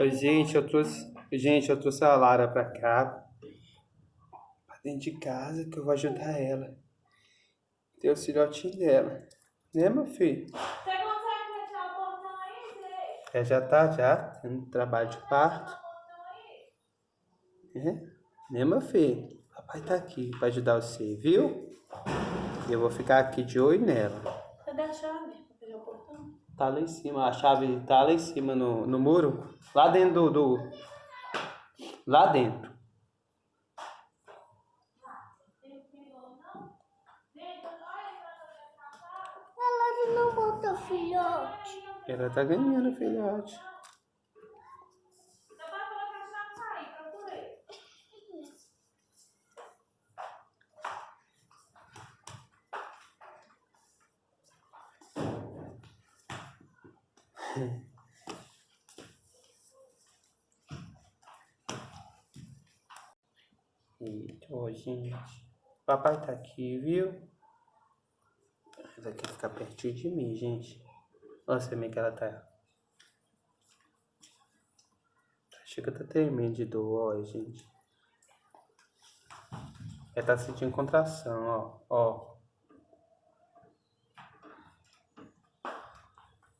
Gente, eu trouxe. Gente, eu trouxe a Lara pra cá. Pra dentro de casa que eu vou ajudar ela. Tem o filhotinho dela. Né, meu filho? Você consegue fechar o portão aí, Zé? É, já tá, já. Tendo trabalho de parto. É? Né, meu filho? Papai tá aqui pra ajudar você, viu? E eu vou ficar aqui de olho nela. Cadê a chave pra fechar o portão? Tá lá em cima, a chave tá lá em cima no, no muro. Lá dentro do, do. Lá dentro. Ela não botou filhote. Ela tá ganhando, filhote. Seu pai falou que a chave tá aí, procurei. Ó, gente. Papai tá aqui, viu? Ela quer ficar pertinho de mim, gente. Olha como é que ela tá. Chega tá tremendo de dor, ó, gente. Ela tá sentindo contração, ó. Ó.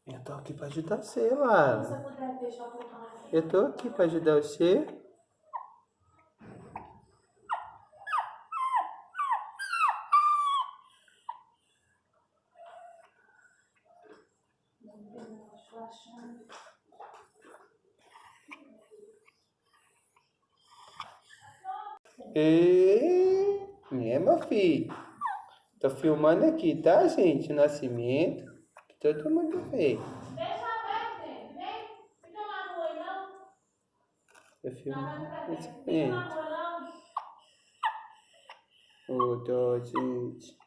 Eu tô aqui pra ajudar você, Lara. você. Eu tô aqui pra ajudar você. E... É, meu filho. Tô filmando aqui, tá, gente? O nascimento. Que todo mundo vê. Deixa aberto, gente. Vem. Fica lá na rua, não. Eu Não, filmo vai ficar o bem. Fica na rua, não. Ô, dó, gente.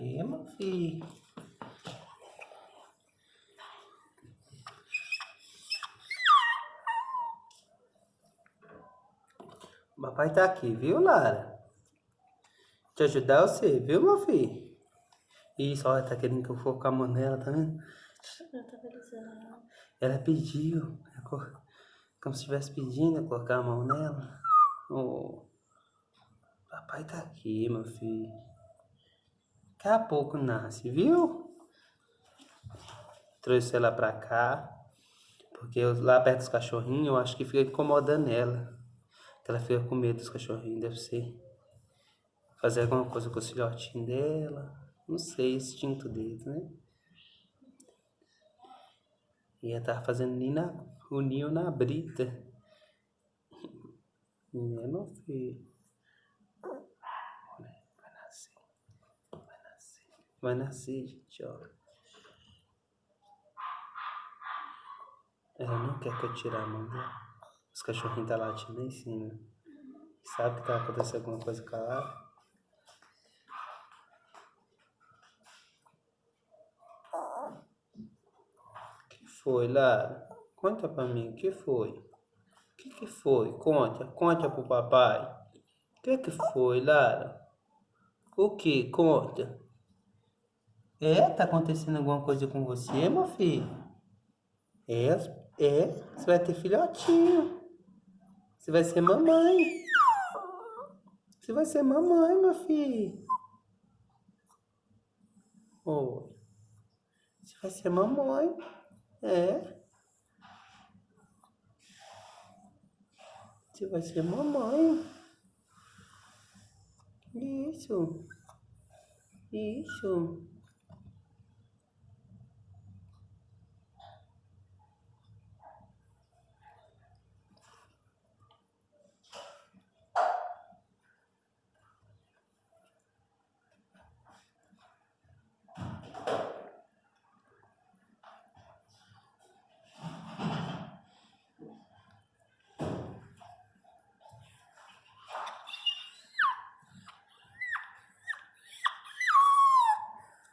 Meu filho? O papai tá aqui, viu, Lara? Te ajudar você, viu, meu filho? Isso, olha, tá querendo que eu for com a mão nela, tá vendo? Ela. Pediu, co- como se estivesse pedindo colocar a mão nela. Oh, papai tá aqui, meu filho. Daqui a pouco nasce, viu? Trouxe ela pra cá, porque eu- lá perto dos cachorrinhos eu acho que fica incomodando ela. Ela fica com medo dos cachorrinhos, deve ser. Fazer alguma coisa com o filhotinho dela. Não sei, instinto deles, né? E ela tava fazendo nem na, o ninho na brita. Né, meu filho? Olha, Vai nascer. Vai nascer. Vai nascer, gente, ó. Ela não quer que eu tire a mão dela. Os cachorrinhos tá latindo em cima. Sabe que tá acontecendo alguma coisa com a Lara? que foi, Lara? Conta pra mim, o que foi? O que que foi? Conta, conta pro papai. O que que foi, Lara? O que? Conta. É? Tá acontecendo alguma coisa com você, meu filho? É, é. Você vai ter filhotinho. Você vai ser mamãe. Você vai ser mamãe, meu filho. Oi. Você vai ser mamãe. É. Você vai ser mamãe. Isso. Isso.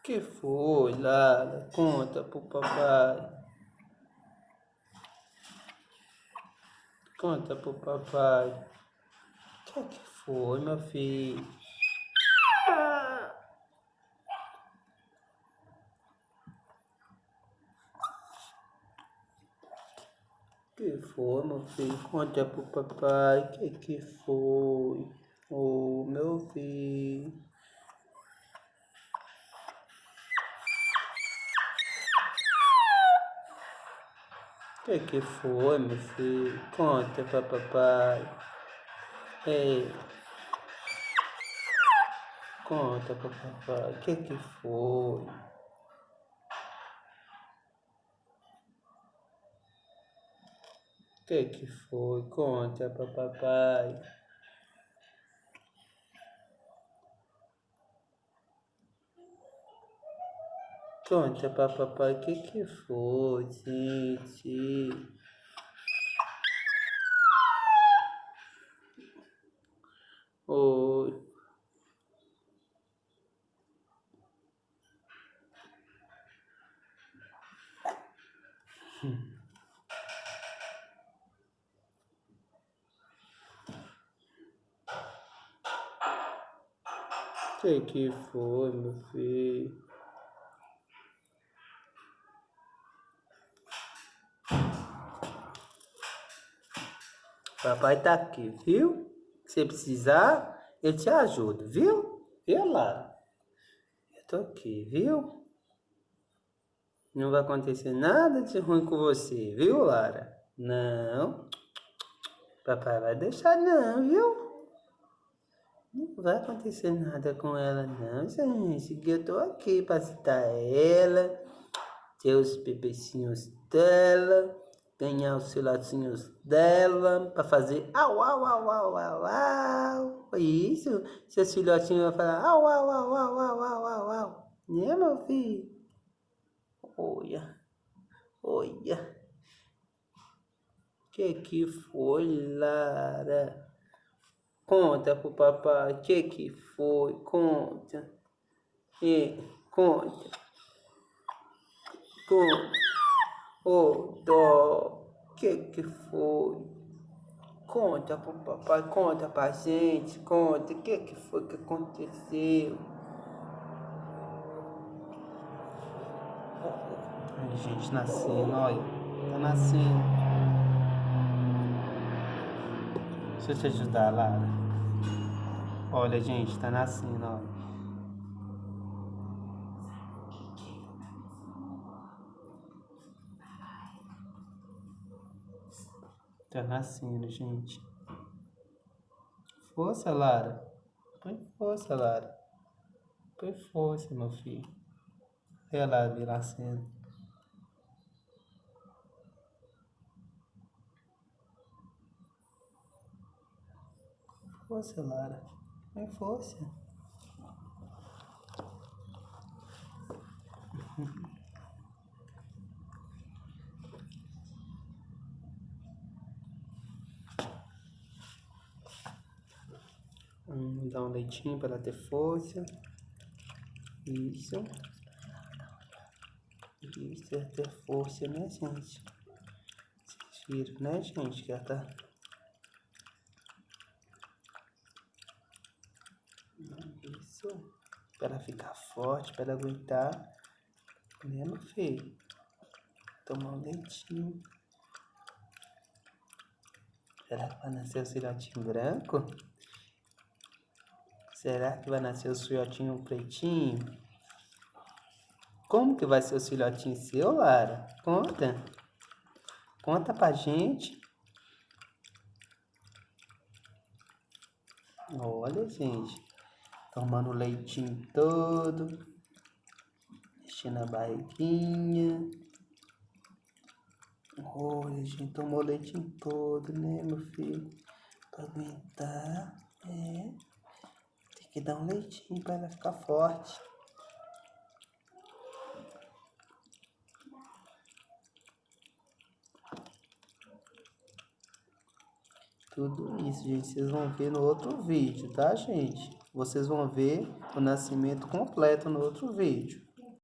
Que foi, Lara? Conta pro papai. Conta pro papai. Que, que foi, meu filho? que foi, meu filho? Conta pro papai. Que, que foi? Oh, meu filho. Que que foi, meu filho? Conta pra papai. Ei. Conta pra papai. Que que foi? Que que foi? Conta pra papai. Conta pra papai que que foi, gente. Oi. O que que foi, meu filho? Papai tá aqui, viu? Se precisar, eu te ajudo, viu? Viu, Lara? Eu tô aqui, viu? Não vai acontecer nada de ruim com você, viu, Lara? Não. Papai vai deixar não, viu? Não vai acontecer nada com ela não, gente. Que eu tô aqui pra citar ela, ter os bebecinhos dela ganhar os filhotinhos dela para fazer au, au, au, au, au, au. Isso, seus filhotinhos vão falar au, au, au, au, au, au, au, au. Né, meu filho? Olha, olha. Que que foi, Lara? Conta pro papai, que que foi? Conta. E, conta. Conta. Ô, dó, que que foi? Conta pro papai, conta pra gente, conta, o que que foi que aconteceu? Ai, gente, nascendo, olha, tá nascendo. Deixa eu te ajudar, Lara. Olha, gente, tá nascendo, olha. Tá nascendo, gente. Força, Lara. Põe força, Lara. Põe força, meu filho. Olha lá, vi nascendo. Força, Lara. Põe força. Vamos dar um leitinho para ela ter força. Isso. Isso é ter força, né, gente? Vocês viram, né, gente? Que ela tá... Isso. Para ela ficar forte, para ela aguentar. Né, meu filho? Tomar um leitinho. Será que vai nascer o filhotinho branco? Será que vai nascer o filhotinho pretinho? Como que vai ser o filhotinho seu, Lara? Conta. Conta pra gente. Olha, gente. Tomando o leitinho todo. Mexendo a barriguinha. Olha, gente, tomou o leitinho todo, né, meu filho? Pra aguentar. É. Que dar um leitinho pra ela ficar forte. Tudo isso, gente, vocês vão ver no outro vídeo, tá, gente? Vocês vão ver o nascimento completo no outro vídeo.